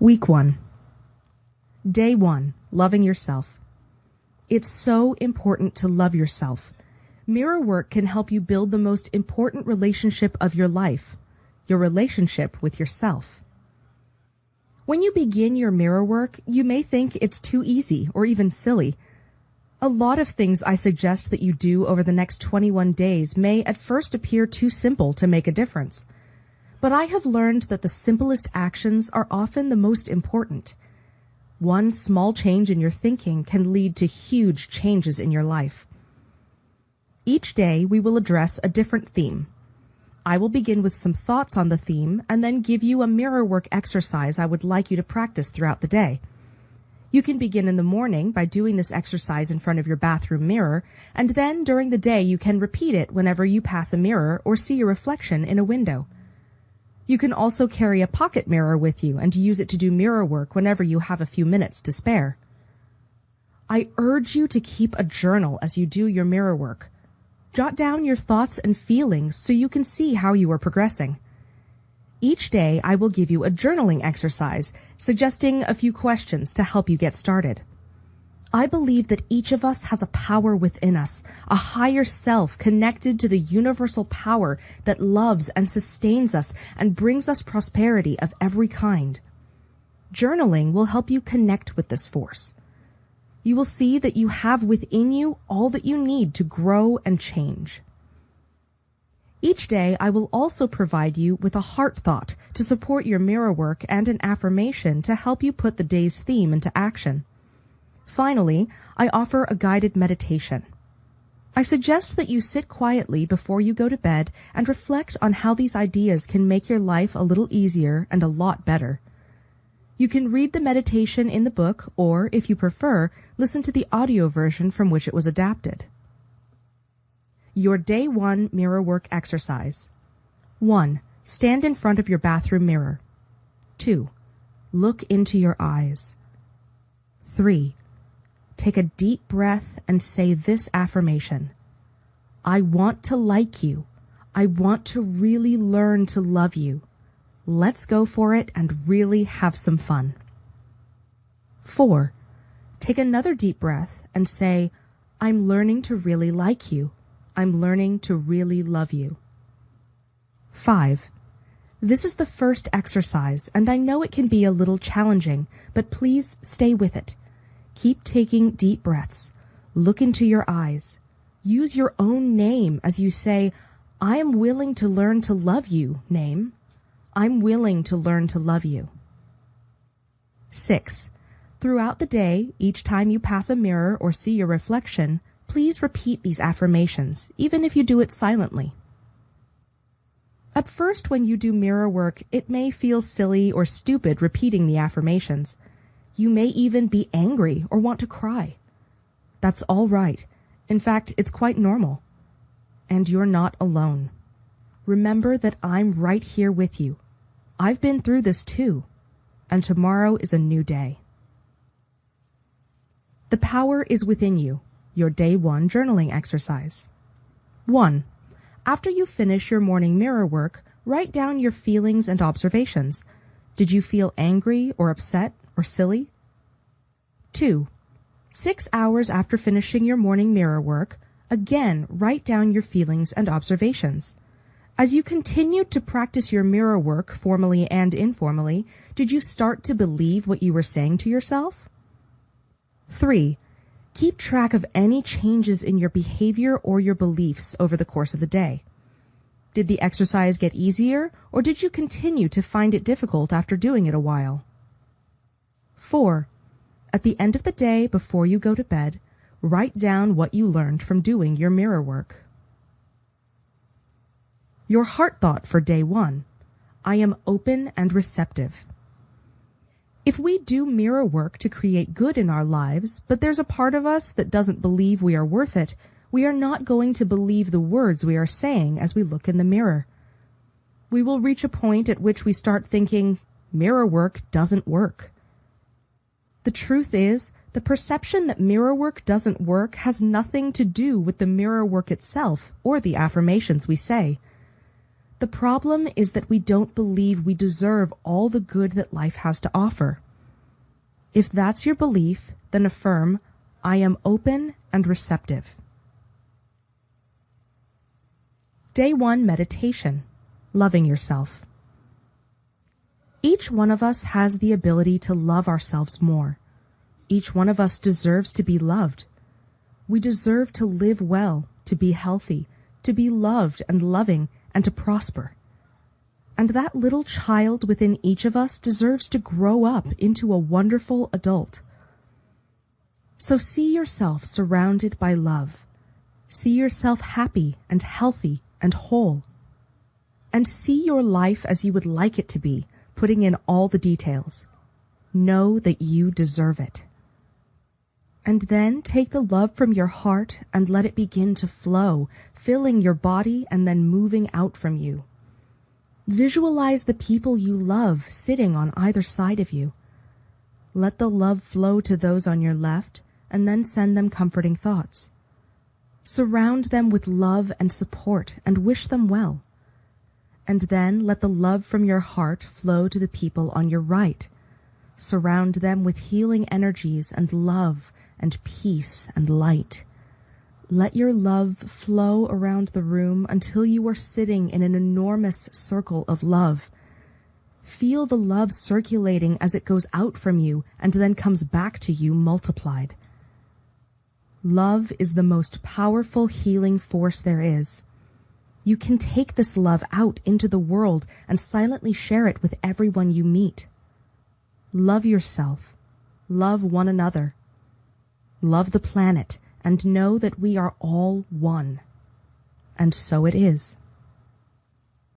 Week 1. Day 1. Loving yourself. It's so important to love yourself. Mirror work can help you build the most important relationship of your life, your relationship with yourself. When you begin your mirror work, you may think it's too easy or even silly. A lot of things I suggest that you do over the next 21 days may at first appear too simple to make a difference. But I have learned that the simplest actions are often the most important. One small change in your thinking can lead to huge changes in your life. Each day we will address a different theme. I will begin with some thoughts on the theme and then give you a mirror work exercise I would like you to practice throughout the day. You can begin in the morning by doing this exercise in front of your bathroom mirror, and then during the day you can repeat it whenever you pass a mirror or see your reflection in a window. You can also carry a pocket mirror with you and use it to do mirror work whenever you have a few minutes to spare. I urge you to keep a journal as you do your mirror work. Jot down your thoughts and feelings so you can see how you are progressing. Each day I will give you a journaling exercise, suggesting a few questions to help you get started. I believe that each of us has a power within us, a higher self connected to the universal power that loves and sustains us and brings us prosperity of every kind. Journaling will help you connect with this force you will see that you have within you all that you need to grow and change. Each day, I will also provide you with a heart thought to support your mirror work and an affirmation to help you put the day's theme into action. Finally, I offer a guided meditation. I suggest that you sit quietly before you go to bed and reflect on how these ideas can make your life a little easier and a lot better. You can read the meditation in the book or, if you prefer, listen to the audio version from which it was adapted. Your Day 1 Mirror Work Exercise 1. Stand in front of your bathroom mirror. 2. Look into your eyes. 3. Take a deep breath and say this affirmation. I want to like you. I want to really learn to love you. Let's go for it and really have some fun. 4. Take another deep breath and say, I'm learning to really like you. I'm learning to really love you. 5. This is the first exercise, and I know it can be a little challenging, but please stay with it. Keep taking deep breaths. Look into your eyes. Use your own name as you say, I am willing to learn to love you, name. I'm willing to learn to love you. 6. Throughout the day, each time you pass a mirror or see your reflection, please repeat these affirmations, even if you do it silently. At first, when you do mirror work, it may feel silly or stupid repeating the affirmations. You may even be angry or want to cry. That's all right. In fact, it's quite normal. And you're not alone. Remember that I'm right here with you. I've been through this too, and tomorrow is a new day. The power is within you. Your day one journaling exercise. 1. After you finish your morning mirror work, write down your feelings and observations. Did you feel angry or upset or silly? 2. Six hours after finishing your morning mirror work, again write down your feelings and observations. As you continued to practice your mirror work formally and informally, did you start to believe what you were saying to yourself? 3. Keep track of any changes in your behavior or your beliefs over the course of the day. Did the exercise get easier, or did you continue to find it difficult after doing it a while? 4. At the end of the day, before you go to bed, write down what you learned from doing your mirror work. Your heart thought for day one. I am open and receptive. If we do mirror work to create good in our lives, but there's a part of us that doesn't believe we are worth it, we are not going to believe the words we are saying as we look in the mirror. We will reach a point at which we start thinking, mirror work doesn't work. The truth is, the perception that mirror work doesn't work has nothing to do with the mirror work itself or the affirmations we say. The problem is that we don't believe we deserve all the good that life has to offer. If that's your belief, then affirm, I am open and receptive. Day 1 Meditation Loving Yourself. Each one of us has the ability to love ourselves more. Each one of us deserves to be loved. We deserve to live well, to be healthy, to be loved and loving, and to prosper. And that little child within each of us deserves to grow up into a wonderful adult. So see yourself surrounded by love. See yourself happy and healthy and whole. And see your life as you would like it to be, putting in all the details. Know that you deserve it. And then take the love from your heart and let it begin to flow, filling your body and then moving out from you. Visualize the people you love sitting on either side of you. Let the love flow to those on your left and then send them comforting thoughts. Surround them with love and support and wish them well. And then let the love from your heart flow to the people on your right. Surround them with healing energies and love and peace and light. Let your love flow around the room until you are sitting in an enormous circle of love. Feel the love circulating as it goes out from you and then comes back to you multiplied. Love is the most powerful healing force there is. You can take this love out into the world and silently share it with everyone you meet. Love yourself. Love one another love the planet, and know that we are all one. And so it is.